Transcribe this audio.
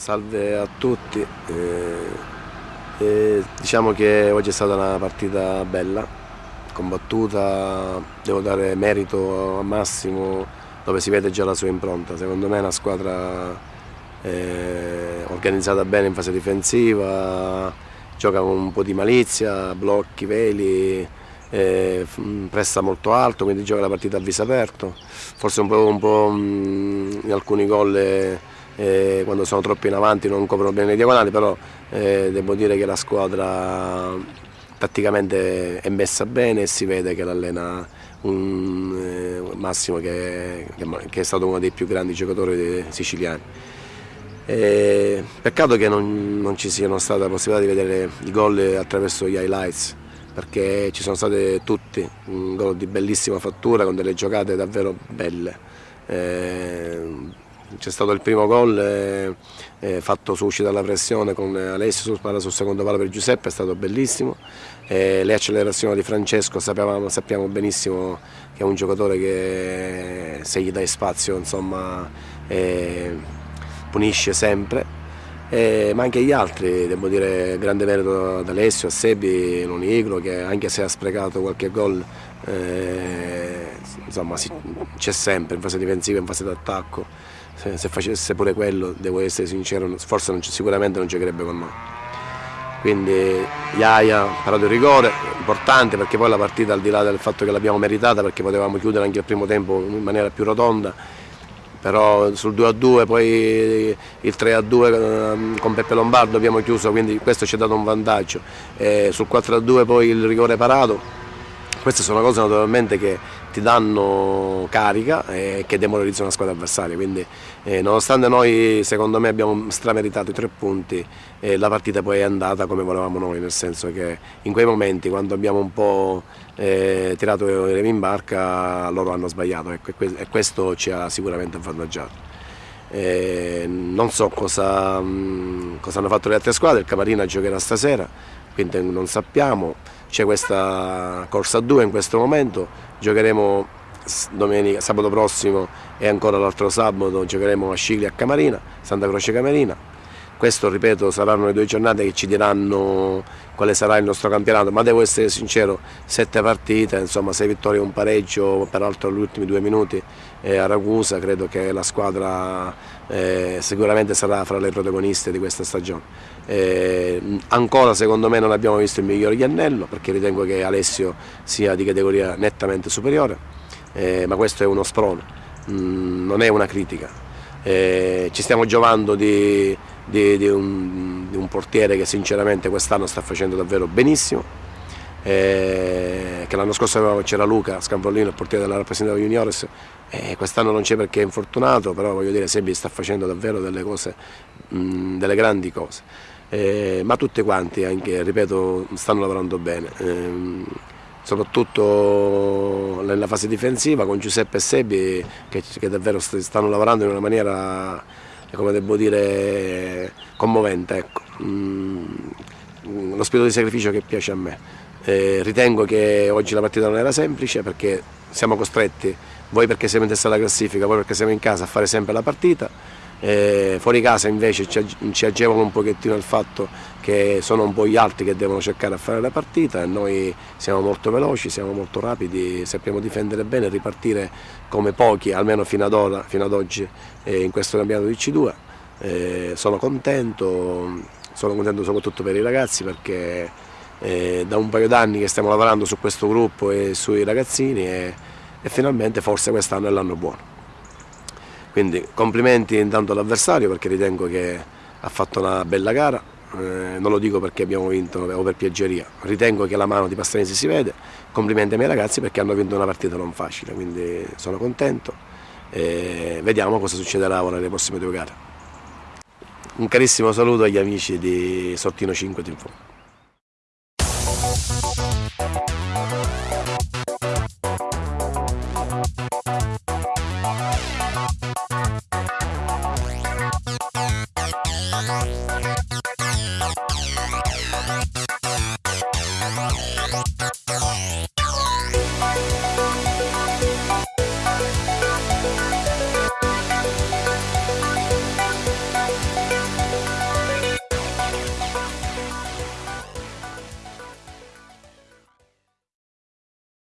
Salve a tutti, eh, eh, diciamo che oggi è stata una partita bella, combattuta, devo dare merito a Massimo dove si vede già la sua impronta, secondo me è una squadra eh, organizzata bene in fase difensiva, gioca con un po' di malizia, blocchi, veli, eh, presta molto alto, quindi gioca la partita a viso aperto, forse un po', un po' mh, in alcuni gol eh, quando sono troppo in avanti non coprono bene le diagonali, però eh, devo dire che la squadra tatticamente è messa bene e si vede che l'allena un eh, Massimo che, che, è stato uno dei più grandi giocatori siciliani. E peccato che non, non ci siano state la possibilità di vedere i gol attraverso gli highlights perché ci sono state tutti, un gol di bellissima fattura con delle giocate davvero belle. Eh, c'è stato il primo gol eh, eh, fatto su uscita dalla pressione con Alessio sul, sul secondo palo per Giuseppe, è stato bellissimo. Eh, le accelerazioni di Francesco sappiamo, sappiamo, benissimo che è un giocatore che se gli dai spazio insomma, eh, punisce sempre. Eh, ma anche gli altri, devo dire grande merito ad Alessio, a Sebi, Lonigro che anche se ha sprecato qualche gol eh, c'è sempre in fase difensiva, in fase d'attacco se, se, facesse pure quello, devo essere sincero, forse non, sicuramente non giocherebbe con noi. Quindi Iaia ha parato il rigore, importante perché poi la partita al di là del fatto che l'abbiamo meritata perché potevamo chiudere anche il primo tempo in maniera più rotonda, però sul 2-2 poi il 3-2 ehm, con Peppe Lombardo abbiamo chiuso, quindi questo ci ha dato un vantaggio. E sul 4-2 poi il rigore parato, queste sono cose naturalmente che ti danno carica e che demoralizzano la squadra avversaria, quindi eh, nonostante noi secondo me abbiamo strameritato i tre punti, eh, la partita poi è andata come volevamo noi, nel senso che in quei momenti quando abbiamo un po' eh, tirato i remi in barca loro hanno sbagliato ecco, e questo ci ha sicuramente avvantaggiato. Eh, non so cosa, mh, cosa hanno fatto le altre squadre, il Camarina giocherà stasera, quindi non sappiamo c'è questa corsa a due in questo momento, giocheremo domenica, sabato prossimo e ancora l'altro sabato giocheremo a Scigli a Camarina, Santa Croce Camarina. Questo, ripeto, saranno le due giornate che ci diranno quale sarà il nostro campionato, ma devo essere sincero, sette partite, insomma sei vittorie e un pareggio, peraltro negli ultimi due minuti eh, a Ragusa, credo che la squadra eh, sicuramente sarà fra le protagoniste di questa stagione. Eh, ancora secondo me non abbiamo visto il miglior Iannello perché ritengo che Alessio sia di categoria nettamente superiore, eh, ma questo è uno sprone, mm, non è una critica. Eh, ci stiamo giovando di, di, di, un, di un portiere che sinceramente quest'anno sta facendo davvero benissimo, eh, che l'anno scorso c'era Luca Scanvollino, il portiere della rappresentativa juniores, eh, quest'anno non c'è perché è infortunato, però voglio dire Sebi sta facendo davvero delle cose, mh, delle grandi cose. Eh, ma tutti quanti, anche, ripeto, stanno lavorando bene, eh, soprattutto nella fase difensiva con Giuseppe e Sebi che, che davvero stanno lavorando in una maniera, come devo dire, commovente. Ecco. Mm, lo spirito di sacrificio che piace a me. Eh, ritengo che oggi la partita non era semplice perché siamo costretti, voi perché siamo in testa alla classifica, voi perché siamo in casa, a fare sempre la partita eh, fuori casa invece ci, ci agevola un pochettino il fatto che sono un po' gli altri che devono cercare di fare la partita e noi siamo molto veloci, siamo molto rapidi, sappiamo difendere bene e ripartire come pochi, almeno fino ad, ora, fino ad oggi eh, in questo campionato di C2. Eh, sono contento, sono contento soprattutto per i ragazzi perché eh, da un paio d'anni che stiamo lavorando su questo gruppo e sui ragazzini e, e finalmente forse quest'anno è l'anno buono. Quindi complimenti intanto all'avversario perché ritengo che ha fatto una bella gara, eh, non lo dico perché abbiamo vinto o per piaggeria, ritengo che la mano di Pastranesi si vede, complimenti ai miei ragazzi perché hanno vinto una partita non facile, quindi sono contento. E vediamo cosa succederà ora nelle prossime due gare. Un carissimo saluto agli amici di Sortino 5 Team Bye.